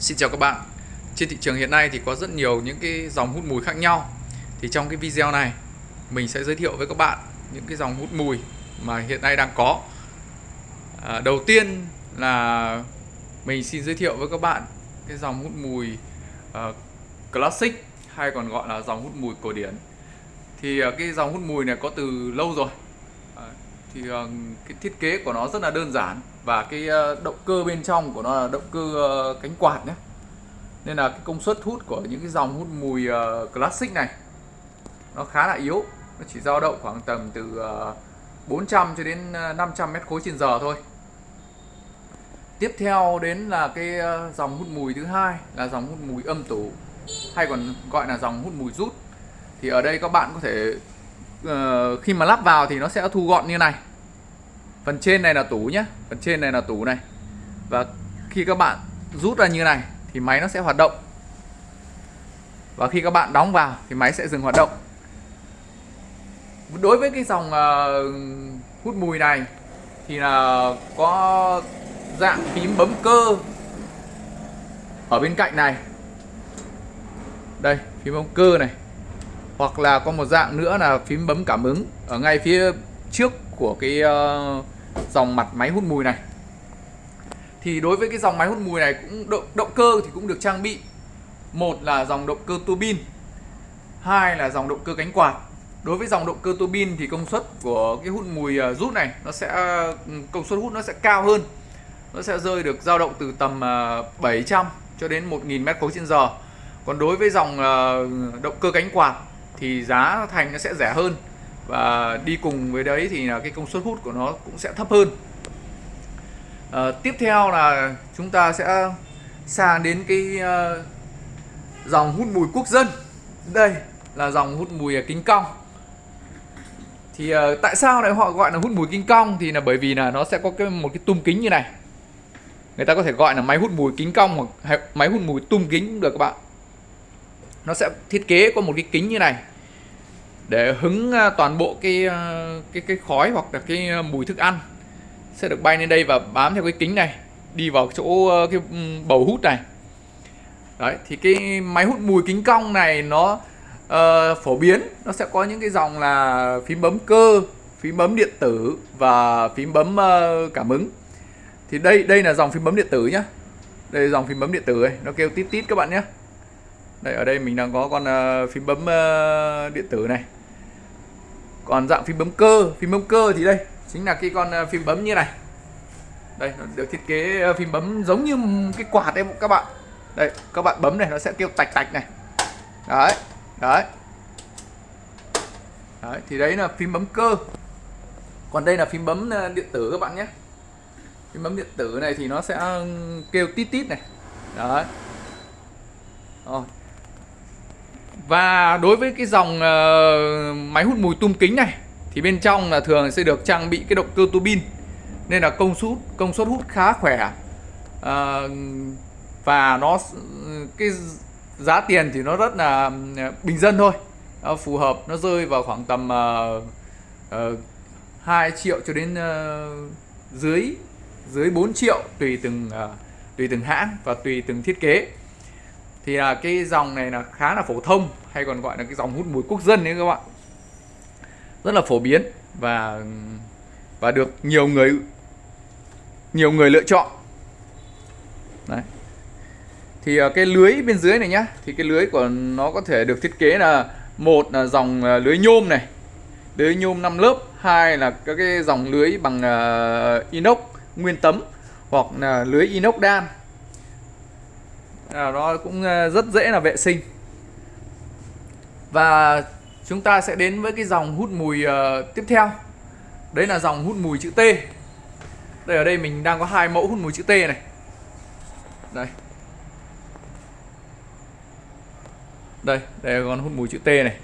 Xin chào các bạn. Trên thị trường hiện nay thì có rất nhiều những cái dòng hút mùi khác nhau. Thì trong cái video này Mình sẽ giới thiệu với các bạn những cái dòng hút mùi mà hiện nay đang có. À, Đầu tiên là mình xin giới thiệu với các bạn cái dòng hút mùi uh, Classic hay còn gọi là dòng hút mùi cổ điển. Thì uh, cái dòng hút mùi này có từ lâu rồi. Uh, Thì uh, cái thiết kế của nó rất là đơn giản và cái ờ, động cơ bên trong của nó là động cơ ờ, cánh quạt nhé. Nên là cái công suất hút của những cái dòng hút mùi ờ, classic này nó khá là yếu. Nó chỉ dao động khoảng tầm từ 400 cho đến 500 mét khối trên giờ thôi. Tiếp theo đến là cái dòng hút mùi thứ hai là dòng hút mùi âm tủ, hay còn gọi là dòng hút mùi rút. Thì ở đây các bạn có thể khi mà lắp vào thì nó sẽ thu gọn như này phần trên này là tủ nhé phần trên này là tủ này. Và khi các bạn rút ra như này thì máy nó sẽ hoạt động. Và khi các bạn đóng vào thì máy sẽ dừng hoạt động. Đối với cái dòng uh, hút mùi này thì là có dạng phím bấm cơ ở bên cạnh này. Đây phím bấm cơ này. Hoặc là có một dạng nữa là phím bấm cảm ứng ở ngay phía trước của cái uh, dòng mặt máy hút mùi này. Thì đối với cái dòng máy hút mùi này cũng động, động cơ thì cũng được trang bị. Một là dòng động cơ tua bin hai là dòng động cơ cánh quạt. Đối với dòng động cơ tua bin thì công suất của cái hút mùi à, rút này nó sẽ công suất hút nó sẽ cao hơn. Nó sẽ rơi được dao động từ tầm à, 700 cho đến 1000 mét khối trên giờ. Còn đối với dòng à, động cơ cánh quạt thì giá thành nó sẽ rẻ hơn và đi cùng với đấy thì là cái công suất hút của nó cũng sẽ thấp hơn. À, tiếp theo là chúng ta sẽ sang đến cái uh, dòng hút mùi quốc dân. Đây là dòng hút mùi ờ, kính cong. Thì uh, tại sao lại họ gọi là hút mùi kính cong? Thì là bởi vì là nó sẽ có cái một cái tum kính như này. Người ta có thể gọi là máy hút mùi kính cong hoặc máy hút mùi tum kính cũng được các bạn. Nó sẽ thiết kế có một cái kính như này để hứng à, toàn bộ cái à, cái cái khói hoặc là cái à, mùi thức ăn sẽ được bay lên đây và bám theo cái kính này đi vào chỗ cái bầu hút này. Đấy thì cái máy hút mùi kính cong này nó uh, phổ biến. Nó sẽ có những cái dòng là phím bấm cơ phím bấm điện tử và phím bấm uh, cảm ứng. Thì đây đây là dòng phím bấm điện tử nhá. Đây là dòng phím bấm điện tử này nó kêu tít tít các bạn nhé đây ở đây mình đang có con uh, phím bấm uh, điện tử này. Còn dạng phím bấm cơ phím bấm cơ thì đây chính là cái con ờ, phím bấm như này. Đây nó được thiết kế phím bấm giống như cái quạt đấy các bạn. Đây các bạn bấm này nó sẽ kêu tạch tạch này. Đấy đấy. Đấy thì đấy là phím bấm cơ. Còn đây là phím bấm điện tử các bạn nhé. Phím bấm điện tử này thì nó sẽ kêu tít tít này. Đấy. Rồi và đối với cái dòng uh, máy hút mùi tum kính này thì bên trong là thường sẽ được trang bị cái động cơ tua bin nên là công suất công suất hút khá khỏe. Uh, và nó cái giá tiền thì nó rất là ờ, bình dân thôi. Nó phù hợp nó rơi vào khoảng tầm uh, uh, 2 triệu cho đến uh, dưới dưới 4 triệu tùy từng uh, tùy từng hãng và tùy từng thiết kế thì là cái dòng này là khá là phổ thông, hay còn gọi là cái dòng hút mùi quốc dân đấy các bạn. Rất là phổ biến và và được nhiều người nhiều người lựa chọn. Đấy. Thì à, cái lưới bên dưới này nhá, thì cái lưới của nó có thể được thiết kế là một là dòng à, lưới nhôm này, lưới nhôm 5 lớp, hai là các cái dòng lưới bằng à, inox nguyên tấm hoặc là lưới inox đan à, nó cũng ờ, rất dễ là vệ sinh. Và chúng ta sẽ đến với cái dòng hút mùi uh, tiếp theo. Đấy là dòng hút mùi chữ T. Đây ở đây mình đang có hai mẫu hút mùi chữ T này. Đây. Đây đây là con hút mùi chữ T này.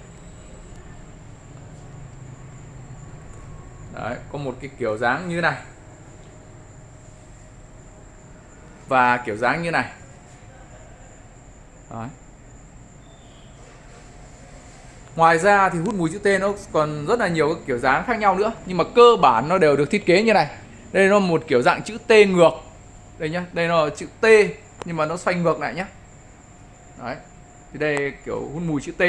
Đấy có một cái kiểu dáng như này. Và kiểu dáng như này. Đấy. Ngoài ra thì hút mùi chữ T nó còn rất là nhiều các kiểu dáng khác nhau nữa Nhưng mà cơ bản nó đều được thiết kế như này. Đây nó một kiểu dạng chữ T ngược. Đây nhá, đây nó là chữ T nhưng mà nó xoay ngược lại nhá. Đấy thì đây kiểu hút mùi chữ T.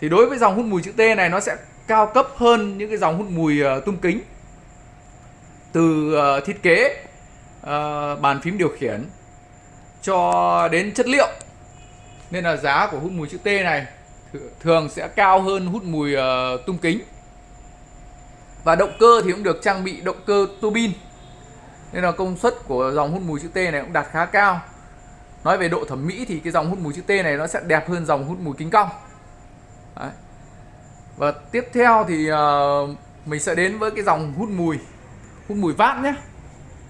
Thì đối với dòng hút mùi chữ T này nó sẽ cao cấp hơn những cái dòng hút mùi uh, tung kính. Từ uh, thiết kế uh, bàn phím điều khiển cho đến chất liệu nên là giá của hút mùi chữ T này thường sẽ cao hơn hút mùi uh, tung kính. Và động cơ thì cũng được trang bị động cơ tua bin nên là công suất của dòng hút mùi chữ T này cũng đạt khá cao. Nói về độ thẩm mỹ thì cái dòng hút mùi chữ T này nó sẽ đẹp hơn dòng hút mùi kính cong. Đấy. và tiếp theo thì uh, mình sẽ đến với cái dòng hút mùi hút mùi vát nhé.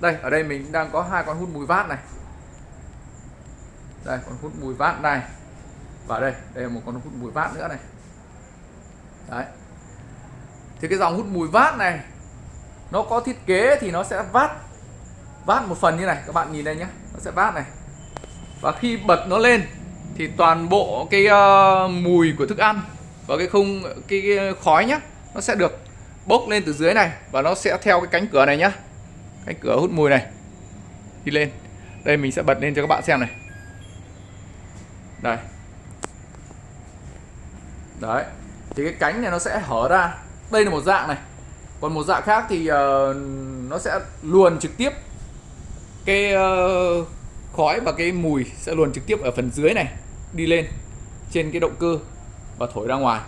Đây ở đây mình đang có hai con hút mùi vát này đây con hút mùi vát này. Và đây đây là một con hút mùi vát nữa này. Đấy. Thì cái dòng hút mùi vát này nó có thiết kế thì nó sẽ vát vát một phần như này. Các bạn nhìn đây nhé nó sẽ vát này. Và khi bật nó lên thì toàn bộ cái uh, mùi của thức ăn và cái không cái, cái khói nhá nó sẽ được bốc lên từ dưới này và nó sẽ theo cái cánh cửa này nhá. Cánh cửa hút mùi này đi lên. Đây mình sẽ bật lên cho các bạn xem này đây. Đấy thì cái cánh này nó sẽ hở ra. Đây là một dạng này. Còn một dạng khác thì uh, nó sẽ luồn trực tiếp cái uh, khói và cái mùi sẽ luồn trực tiếp ở phần dưới này đi lên trên cái động cơ và thổi ra ngoài.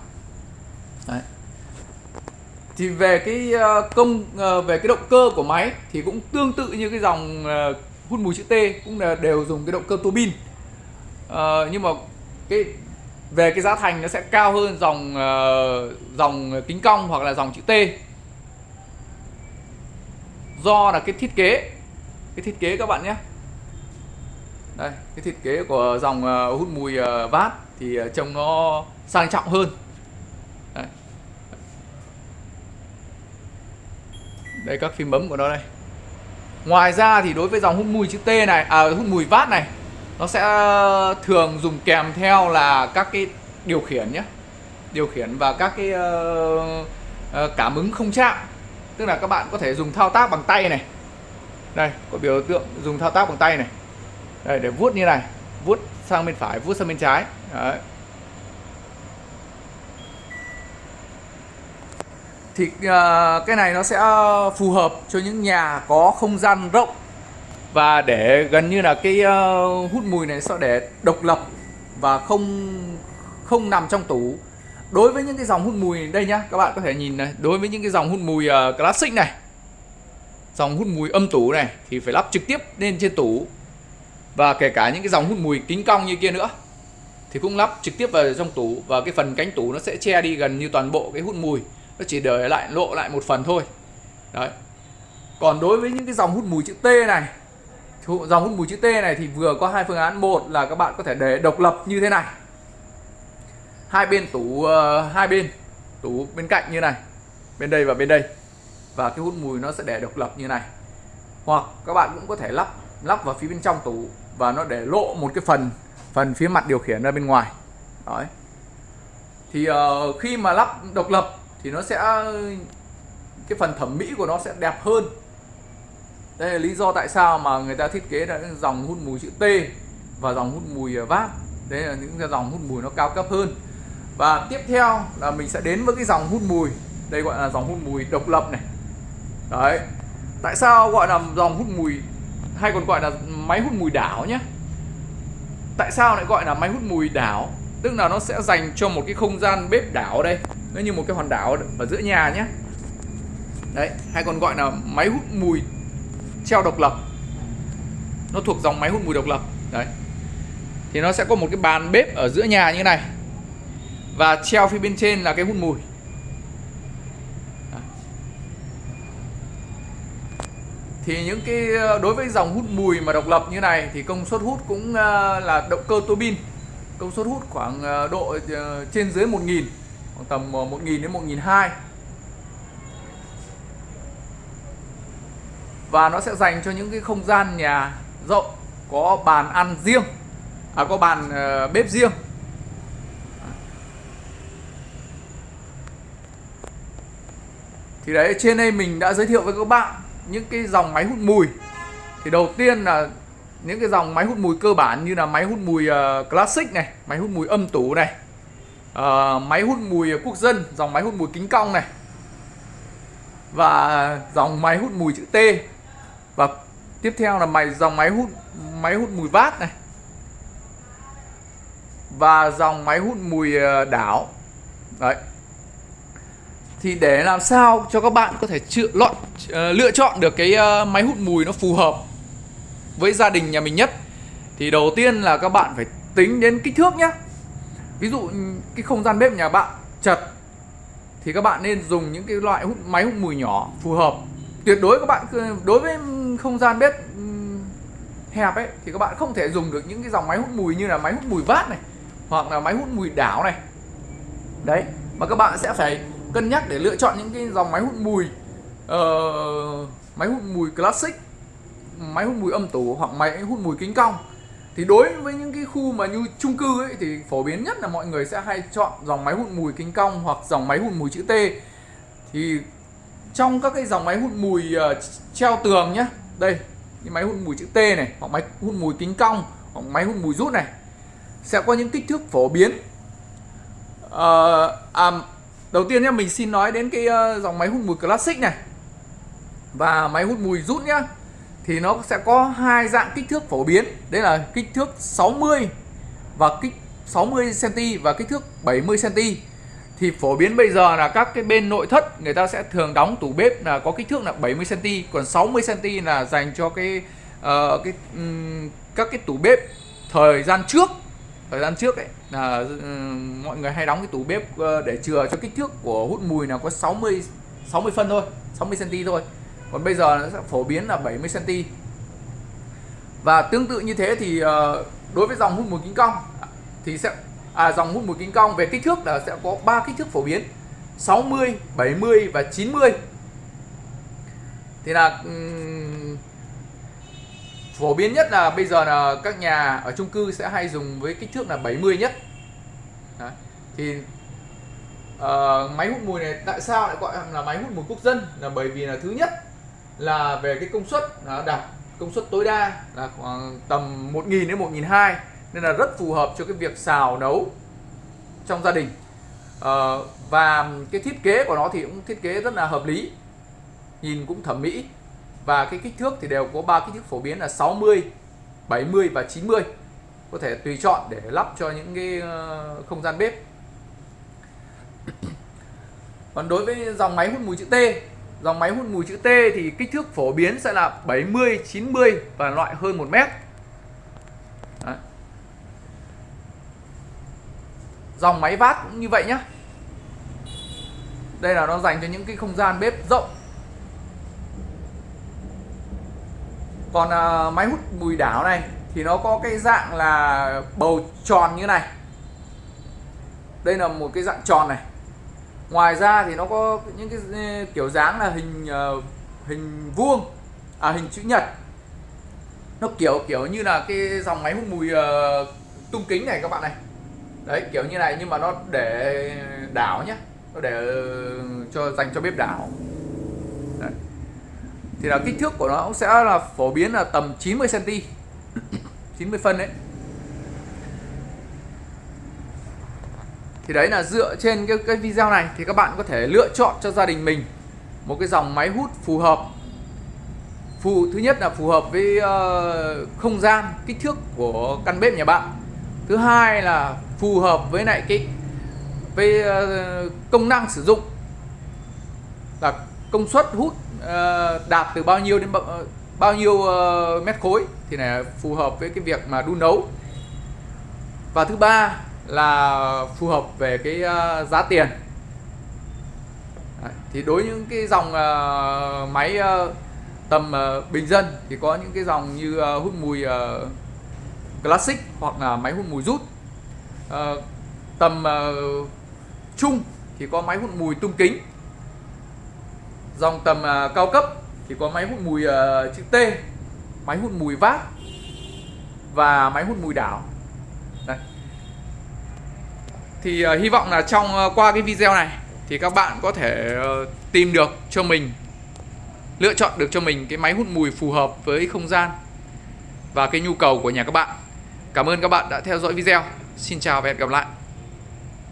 Đấy. thì về cái uh, công uh, về cái động cơ của máy thì cũng tương tự như cái dòng uh, hút mùi chữ T cũng là đều dùng cái động cơ tua Ờ, nhưng mà cái về cái giá thành nó sẽ cao hơn dòng uh, dòng kính cong hoặc là dòng chữ T. Do là cái thiết kế cái thiết kế các bạn nhé. Đây cái thiết kế của dòng uh, hút mùi uh, vát thì uh, trông nó sang trọng hơn. Đây. đây các phím bấm của nó đây. Ngoài ra thì đối với dòng hút mùi chữ T này à hút mùi vát này nó sẽ ờ, thường dùng kèm theo là các cái điều khiển nhé. Điều khiển và các cái uh, cảm ứng không chạm. Tức là các bạn có thể dùng thao tác bằng tay này. Đây có biểu tượng dùng thao tác bằng tay này. Đây để vuốt như này. Vuốt sang bên phải vuốt sang bên trái. Đấy. thì uh, cái này nó sẽ phù hợp cho những nhà có không gian rộng và để gần như là cái uh, hút mùi này sẽ để độc lập và không không nằm trong tủ. Đối với những cái dòng hút mùi đây nhá các bạn có thể nhìn này. Đối với những cái dòng hút mùi uh, classic này dòng hút mùi âm tủ này thì phải lắp trực tiếp lên trên tủ. Và kể cả những cái dòng hút mùi kính cong như kia nữa thì cũng lắp trực tiếp vào trong tủ. Và cái phần cánh tủ nó sẽ che đi gần như toàn bộ cái hút mùi. Nó chỉ để lại lộ lại một phần thôi. Đấy. Còn đối với những cái dòng hút mùi chữ T này dòng hút mùi chữ T này thì vừa có hai phương án. Một là các bạn có thể để độc lập như thế này. Hai bên tủ uh, hai bên tủ bên cạnh như này bên đây và bên đây. Và cái hút mùi nó sẽ để độc lập như này. Hoặc các bạn cũng có thể lắp lắp vào phía bên trong tủ và nó để lộ một cái phần phần phía mặt điều khiển ra bên ngoài. Đấy. Thì uh, khi mà lắp độc lập thì nó sẽ cái phần thẩm mỹ của nó sẽ đẹp hơn đây là lý do tại sao mà người ta thiết kế ra dòng hút mùi chữ T và dòng hút mùi à, vát đấy là những dòng hút mùi nó cao cấp hơn. Và tiếp theo là mình sẽ đến với cái dòng hút mùi. Đây gọi là dòng hút mùi độc lập này. Đấy. Tại sao gọi là dòng hút mùi, hay còn gọi là máy hút mùi đảo nhé tại sao lại gọi là máy hút mùi đảo? Tức là nó sẽ dành cho một cái không gian bếp đảo đây. Nó như một cái hòn đảo ở giữa nhà nhé đấy, hay còn gọi là máy hút mùi treo độc lập. Nó thuộc dòng máy hút mùi độc lập. Đấy. Thì nó sẽ có một cái bàn bếp ở giữa nhà như này. Và treo phía bên trên là cái hút mùi. Thì những cái, đối với dòng hút mùi mà độc lập như này thì công suất hút cũng ờ, là động cơ tua bin. Công suất hút khoảng ờ, độ ờ, trên dưới 1000 khoảng tầm 1000 đến 1002 và nó sẽ dành cho những cái không gian nhà rộng có bàn ăn riêng à có bàn uh, bếp riêng. Thì đấy trên đây mình đã giới thiệu với các bạn những cái dòng máy hút mùi. Thì đầu tiên là những cái dòng máy hút mùi cơ bản như là máy hút mùi uh, classic này máy hút mùi âm tủ này uh, máy hút mùi quốc dân dòng máy hút mùi kính cong này và dòng máy hút mùi chữ T và tiếp theo là máy dòng máy hút máy hút mùi vát này. Và dòng máy hút mùi ờ, đảo. Đấy. Thì để làm sao cho các bạn có thể chữa, lọn, ờ, lựa chọn được cái ờ, máy hút mùi nó phù hợp với gia đình nhà mình nhất thì đầu tiên là các bạn phải tính đến kích thước nhé ví dụ cái không gian bếp nhà bạn chật thì các bạn nên dùng những cái loại hút máy hút mùi nhỏ phù hợp. Tuyệt đối các bạn đối với không gian bếp hẹp ấy thì các bạn không thể dùng được những cái dòng máy hút mùi như là máy hút mùi vát này hoặc là máy hút mùi đảo này đấy mà các bạn sẽ phải cân nhắc để lựa chọn những cái dòng máy hút mùi uh, máy hút mùi classic máy hút mùi âm tủ hoặc máy hút mùi kính cong thì đối với những cái khu mà như chung cư ấy thì phổ biến nhất là mọi người sẽ hay chọn dòng máy hút mùi kính cong hoặc dòng máy hút mùi chữ T thì trong các cái dòng máy hút mùi uh, treo tường nhé đây những máy hút mùi chữ T này hoặc máy hút mùi kính cong hoặc máy hút mùi rút này sẽ có những kích thước phổ biến. À, à, đầu tiên nhé mình xin nói đến cái uh, dòng máy hút mùi classic này. Và máy hút mùi rút nhá thì nó sẽ có hai dạng kích thước phổ biến. Đấy là kích thước 60 và kích 60 cm và kích thước 70 cm thì phổ biến bây giờ là các cái bên nội thất người ta sẽ thường đóng tủ bếp là có kích thước là 70 cm còn 60 cm là dành cho cái uh, cái um, các cái tủ bếp thời gian trước. Thời gian trước ấy là um, mọi người hay đóng cái tủ bếp uh, để chừa cho kích thước của hút mùi là có 60 60 phân thôi 60 cm thôi. Còn bây giờ nó sẽ phổ biến là 70 cm và tương tự như thế thì uh, đối với dòng hút mùi kính cong thì sẽ à, dòng hút mùi kính cong về kích thước là sẽ có 3 kích thước phổ biến. 60 70 và 90 thì là um, phổ biến nhất là bây giờ là các nhà ở chung cư sẽ hay dùng với kích thước là 70 nhất. Đấy. thì uh, máy hút mùi này tại sao lại gọi là máy hút mùi quốc dân? Là bởi vì là thứ nhất là về cái công suất nó đạt công suất tối đa là khoảng tầm 1.000 đến 1.200 nên là rất phù hợp cho cái việc xào nấu trong gia đình. À, và cái thiết kế của nó thì cũng thiết kế rất là hợp lý nhìn cũng thẩm mỹ. Và cái kích thước thì đều có ba kích thước phổ biến là 60 70 và 90 có thể tùy chọn để lắp cho những cái ờ, không gian bếp. Còn đối với dòng máy hút mùi chữ T dòng máy hút mùi chữ T thì kích thước phổ biến sẽ là 70 90 và loại hơn 1 mét Đấy dòng máy vát cũng như vậy nhá. Đây là nó dành cho những cái không gian bếp rộng. Còn à, máy hút mùi đảo này thì nó có cái dạng là bầu tròn như này. Đây là một cái dạng tròn này. Ngoài ra thì nó có những cái ừ, kiểu dáng là hình uh, hình vuông à hình chữ nhật. Nó kiểu kiểu như là cái dòng máy hút mùi uh, ờ, tung kính này các bạn này đấy kiểu như này nhưng mà nó để đảo nhá, nó để ừ, cho dành cho bếp đảo. Đấy. thì là kích thước của nó cũng sẽ là phổ biến là tầm 90 cm 90 phân đấy. Thì đấy là dựa trên cái, cái video này. Thì các bạn có thể lựa chọn cho gia đình mình một cái dòng máy hút phù hợp. Phù thứ nhất là phù hợp với uh, không gian kích thước của căn bếp nhà bạn. Thứ hai là phù hợp với lại cái với ờ, công năng sử dụng là công suất hút ờ, đạt từ bao nhiêu đến bao, ờ, nhiêu mét khối thì này phù hợp với cái việc mà đun nấu. Và thứ ba là phù hợp về cái giá tiền. Thì đối với những cái dòng máy tầm bình dân thì có những cái dòng như hút mùi classic hoặc là máy hút mùi rút uh, tầm uh, trung thì có máy hút mùi tung kính dòng tầm uh, cao cấp thì có máy hút mùi uh, chữ T máy hút mùi vát và máy hút mùi đảo Đây thì uh, hy vọng là trong uh, qua cái video này thì các bạn có thể uh, tìm được cho mình lựa chọn được cho mình cái máy hút mùi phù hợp với không gian và cái nhu cầu của nhà các bạn. Cảm ơn các bạn đã theo dõi video. Xin chào và hẹn gặp lại.